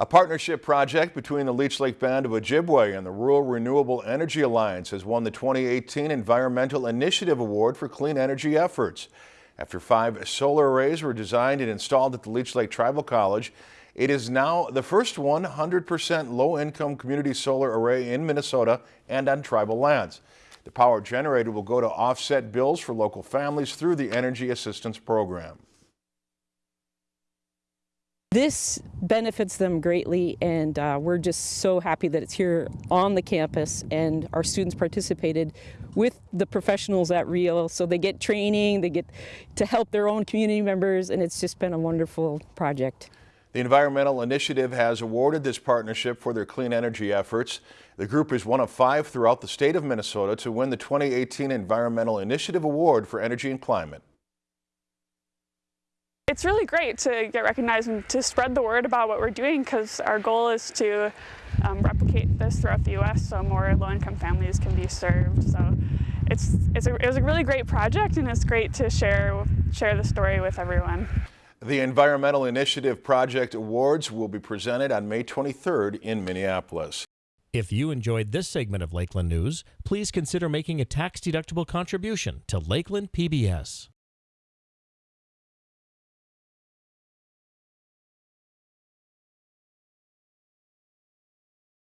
A partnership project between the Leech Lake Band of Ojibwe and the Rural Renewable Energy Alliance has won the 2018 Environmental Initiative Award for clean energy efforts. After five solar arrays were designed and installed at the Leech Lake Tribal College, it is now the first 100% low-income community solar array in Minnesota and on tribal lands. The power generated will go to offset bills for local families through the Energy Assistance Program. This benefits them greatly and uh, we're just so happy that it's here on the campus and our students participated with the professionals at RREAL so they get training, they get to help their own community members and it's just been a wonderful project. The Environmental Initiative has awarded this partnership for their clean energy efforts. The group is one of five throughout the state of Minnesota to win the 2018 Environmental Initiative Award for Energy and Climate. It's really great to get recognized and to spread the word about what we're doing because our goal is to um, replicate this throughout the U.S. so more low-income families can be served. So it's, it's a, it was a really great project and it's great to share, share the story with everyone. The Environmental Initiative Project Awards will be presented on May 23rd in Minneapolis. If you enjoyed this segment of Lakeland News, please consider making a tax-deductible contribution to Lakeland PBS.